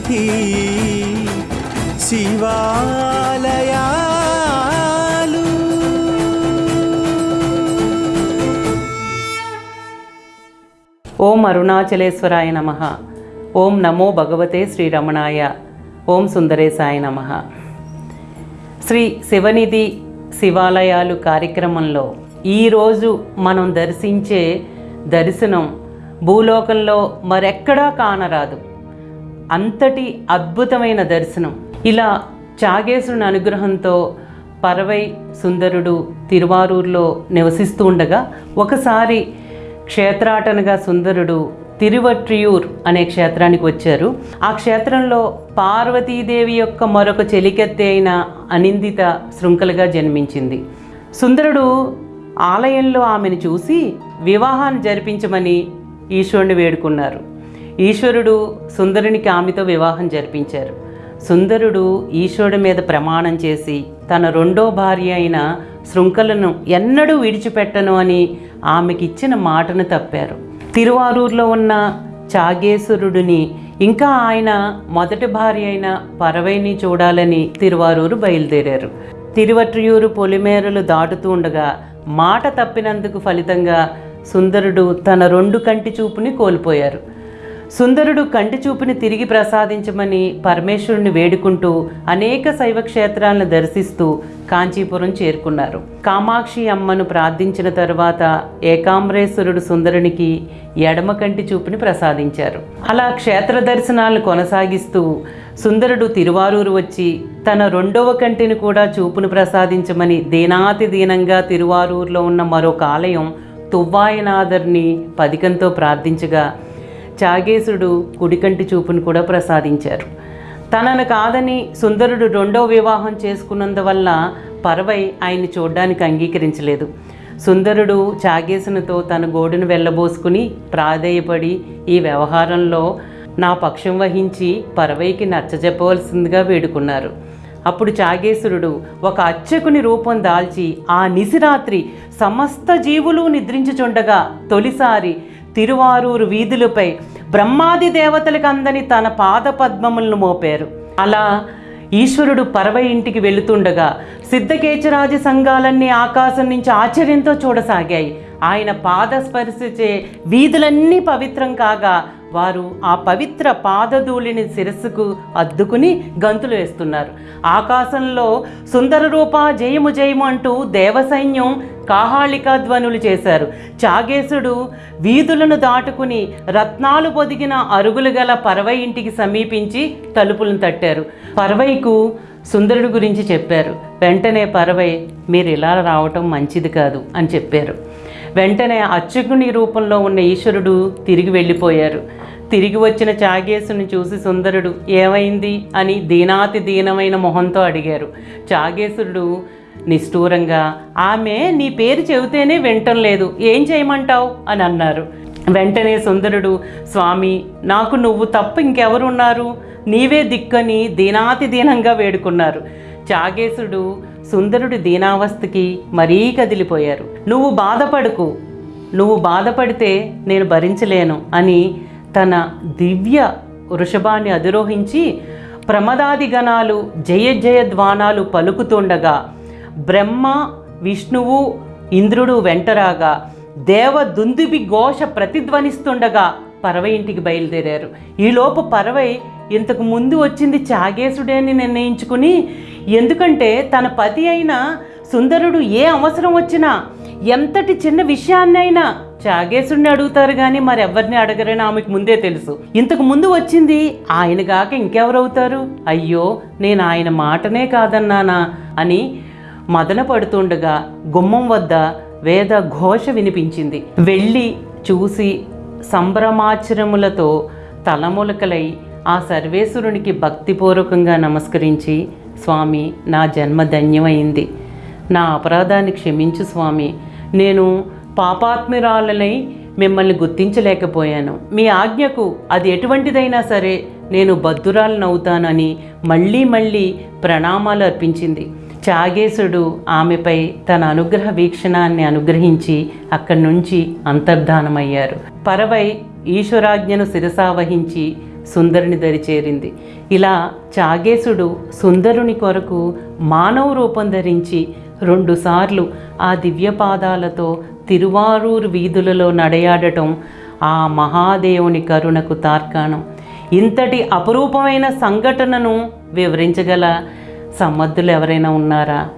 సన్నిధి శివాలయాలు. ఓం అరుణాచలేశ్వరాయ నమ. ఓం నమో భగవతే శ్రీరమణాయ. ఓం సుందరేశాయ నమ. శ్రీ శివనిధి శివాలయాలు కార్యక్రమంలో ఈరోజు మనం దర్శించే దర్శనం భూలోకంలో మరెక్కడా కానరాదు. అంతటి అద్భుతమైన దర్శనం. ఇలా చాగేశుని అనుగ్రహంతో పరవై సుందరుడు తిరువారూరులో నివసిస్తూ ఉండగా ఒకసారి క్షేత్రాటనగా సుందరుడు తిరువట్రియూర్ అనే క్షేత్రానికి వచ్చారు. ఆ క్షేత్రంలో పార్వతీదేవి యొక్క మరొక చెలికెత్తి అయిన అనిందిత శృంఖలగా జన్మించింది. సుందరుడు ఆలయంలో ఆమెను చూసి వివాహాన్ని జరిపించమని ఈశ్వరుని వేడుకున్నారు. ఈశ్వరుడు సుందరునికి ఆమెతో వివాహం జరిపించారు. సుందరుడు ఈశ్వరుడి మీద ప్రమాణం చేసి తన రెండో భార్య అయిన శృంఖలను ఎన్నడూ విడిచిపెట్టను అని ఆమెకిచ్చిన మాటను తప్పారు. తిరువారూరులో ఉన్న చాగేశ్వరుడిని ఇంకా ఆయన మొదటి భార్య అయిన పరవైని చూడాలని తిరువారూరు బయలుదేరారు. తిరువట్రియూరు పొలిమేరలు దాటుతూ ఉండగా మాట తప్పినందుకు ఫలితంగా సుందరుడు తన రెండు కంటి చూపుని కోల్పోయారు. సుందరుడు కంటి చూపుని తిరిగి ప్రసాదించమని పరమేశ్వరుని వేడుకుంటూ అనేక శైవ క్షేత్రాలను దర్శిస్తూ కాంచీపురం చేరుకున్నారు. కామాక్షి అమ్మను ప్రార్థించిన తరువాత ఏకాంబరేశ్వరుడు సుందరునికి ఎడమ కంటి చూపుని ప్రసాదించారు. అలా క్షేత్ర దర్శనాలను కొనసాగిస్తూ సుందరుడు తిరువారూరు వచ్చి తన రెండవ కంటిని కూడా చూపును ప్రసాదించమని దీనాతి దీనంగా తిరువారూరులో ఉన్న మరొక ఆలయం తువ్వాయనాథర్ని పదికంతో ప్రార్థించగా చాగేశుడు కుడికంటి చూపును కూడా ప్రసాదించారు. తనను కాదని సుందరుడు రెండో వివాహం చేసుకున్నందువల్ల పరవై ఆయన్ని చూడ్డానికి అంగీకరించలేదు. సుందరుడు చాగేసునితో తన గోడును వెళ్ళబోసుకుని ప్రాధేయపడి ఈ వ్యవహారంలో నా పక్షం వహించి పరవైకి నచ్చజెప్పవలసిందిగా వేడుకున్నారు. అప్పుడు చాగేశ్వరుడు ఒక అర్చకుని రూపం దాల్చి ఆ నిశిరాత్రి సమస్త జీవులు నిద్రించుచుండగా తొలిసారి తిరువారూరు వీధులపై బ్రహ్మాది దేవతలకు అందని తన పాద పద్మములను మోపారు. అలా ఈశ్వరుడు పరవై ఇంటికి వెళుతుండగా సిద్ధకేచరాజ సంఘాలన్నీ ఆకాశం నుంచి ఆశ్చర్యంతో చూడసాగాయి. ఆయన పాద వీధులన్నీ పవిత్రం కాగా వారు ఆ పవిత్ర పాదధూళిని శిరస్సుకు అద్దుకుని గంతులు వేస్తున్నారు. ఆకాశంలో సుందర రూప జయము జయము అంటూ దేవసైన్యం కాహాళికా ధ్వనులు చేశారు. చాగేశుడు వీధులను దాటుకుని రత్నాలు పొదిగిన అరుగులు గల పరవై ఇంటికి సమీపించి తలుపులను తట్టారు. పరవైకు సుందరుడు గురించి చెప్పారు. వెంటనే పరవై మీరు ఇలా రావటం మంచిది కాదు అని చెప్పారు. వెంటనే అర్చకుని రూపంలో ఉన్న ఈశ్వరుడు తిరిగి వెళ్ళిపోయారు. తిరిగి వచ్చిన చాగేసును చూసి సుందరుడు ఏమైంది? అని దీనాతి దీనమైన మొహంతో అడిగారు. చాగేశుడు నిష్ఠూరంగా ఆమె నీ పేరు చెబితేనే వింటం లేదు. ఏం చేయమంటావు? అని అన్నారు. వెంటనే సుందరుడు స్వామి నాకు నువ్వు తప్ప ఇంకెవరున్నారు? నీవే దిక్కని దీనాతి దీనంగా వేడుకున్నారు. చాగేశుడు సుందరుడి దీనావస్థకి మరీ కదిలిపోయారు. నువ్వు బాధపడుకు. నువ్వు బాధపడితే నేను భరించలేను అని తన దివ్య వృషభాన్ని అధిరోహించి ప్రమదాది గణాలు జయ జయ పలుకుతుండగా బ్రహ్మ విష్ణువు ఇంద్రుడు వెంటరాగా దేవ దుందుబి ఘోష ప్రతిధ్వనిస్తుండగా పరవై ఇంటికి బయలుదేరారు. ఈలోపు పరవై ఇంతకు ముందు వచ్చింది చాగేశుడే అని నిర్ణయించుకుని ఎందుకంటే తన పతి అయిన సుందరుడు ఏ అవసరం వచ్చినా ఎంతటి చిన్న విషయాన్నైనా చాగేశుడిని అడుగుతారు కానీ మరెవరిని అడగరని ఆమెకు ముందే తెలుసు. ఇంతకు ముందు వచ్చింది ఆయన కాక ఇంకెవరవుతారు? అయ్యో నేను ఆయన మాటనే కాదన్నానా? అని మదన పడుతుండగా గుమ్మం వద్ద వేద ఘోష వినిపించింది. వెళ్ళి చూసి సంభ్రమాచరములతో తలములకలై ఆ సర్వేశ్వరునికి భక్తిపూర్వకంగా నమస్కరించి స్వామి నా జన్మ ధన్యమైంది. నా అపరాధాన్ని క్షమించు స్వామి. నేను పాపాత్మిరాలనై మిమ్మల్ని గుర్తించలేకపోయాను. మీ ఆజ్ఞకు అది ఎటువంటిదైనా సరే నేను బద్దురాలనవుతానని మళ్ళీ మళ్ళీ ప్రణామాలు అర్పించింది. చాగేశుడు ఆమెపై తన అనుగ్రహ వీక్షణాన్ని అనుగ్రహించి అక్కడి నుంచి అంతర్ధానమయ్యారు. పరవై ఈశ్వరాజ్ఞను శిరసావహించి సుందరుని దరి చేరింది. ఇలా చాగేశుడు సుందరుని కొరకు మానవ రూపం ధరించి రెండుసార్లు ఆ దివ్యపాదాలతో తిరువారూరు వీధులలో నడయాడటం ఆ మహాదేవుని కరుణకు తార్కాణం. ఇంతటి అపురూపమైన సంఘటనను వివరించగల సమర్థులు ఎవరైనా ఉన్నారా?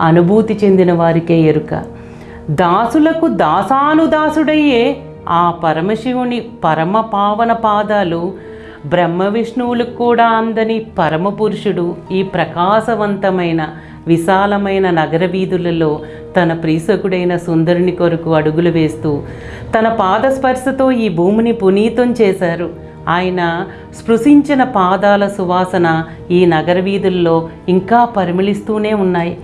అనుభూతి చెందిన వారికే ఎరుక. దాసులకు దాసానుదాసుడయ్యే ఆ పరమశివుని పరమ పావన పాదాలు బ్రహ్మ విష్ణువులకు కూడా అందని పరమపురుషుడు ఈ ప్రకాశవంతమైన విశాలమైన నగర వీధులలో తన ప్రీసకుడైన సుందరుని కొరకు అడుగులు వేస్తూ తన పాదస్పర్శతో ఈ భూమిని పునీతం చేశారు. ఆయన స్పృశించిన పాదాల సువాసన ఈ నగర వీధుల్లో ఇంకా పరిమళిస్తూనే ఉన్నాయి.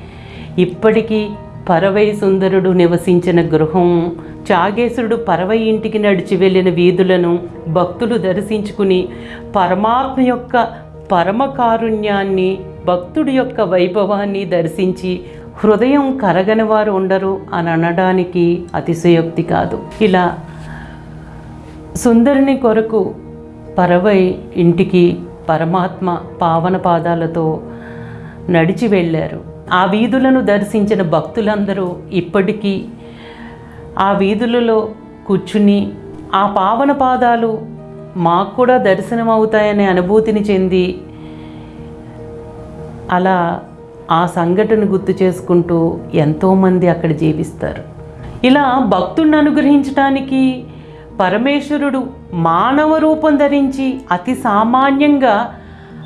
ఇప్పటికీ పరవై సుందరుడు నివసించిన గృహం చాగేశుడు పరవై ఇంటికి నడిచి వెళ్ళిన వీధులను భక్తులు దర్శించుకుని పరమాత్మ యొక్క పరమ కారుణ్యాన్ని భక్తుడి యొక్క వైభవాన్ని దర్శించి హృదయం కరగని వారు ఉండరు అని అనడానికి అతిశయోక్తి కాదు. ఇలా సుందరుని కొరకు పరవై ఇంటికి పరమాత్మ పావన పాదాలతో నడిచి వెళ్ళారు. ఆ వీధులను దర్శించిన భక్తులందరూ ఇప్పటికీ ఆ వీధులలో కూర్చుని ఆ పావన పాదాలు మాకు కూడా దర్శనం అవుతాయనే అనుభూతిని చెంది అలా ఆ సంఘటన గుర్తు చేసుకుంటూ ఎంతోమంది అక్కడ జీవిస్తారు. ఇలా భక్తుడిని అనుగ్రహించడానికి పరమేశ్వరుడు మానవ రూపం ధరించి అతి సామాన్యంగా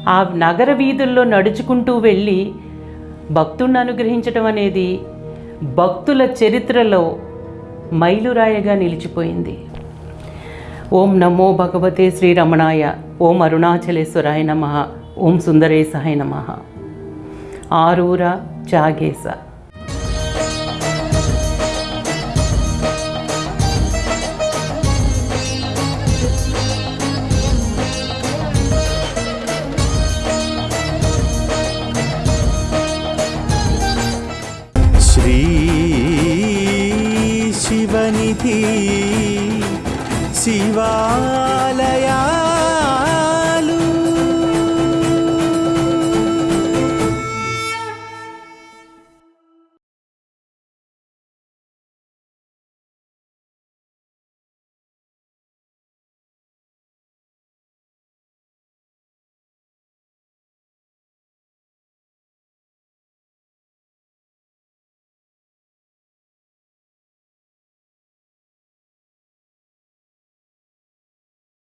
ఆ నగర వీధుల్లో నడుచుకుంటూ వెళ్ళి భక్తుడిని అనుగ్రహించడం అనేది భక్తుల చరిత్రలో మైలురాయగా నిలిచిపోయింది. ఓం నమో భగవతే శ్రీరమణాయ ఓం అరుణాచలేశ్వరాయ నమ ఓం సుందరేశాయ నమ. ಆರೂರ ಚಾಗೇಸ ಶ್ರೀ ಶಿವನಿಧಿ ಶಿವಾಲಯ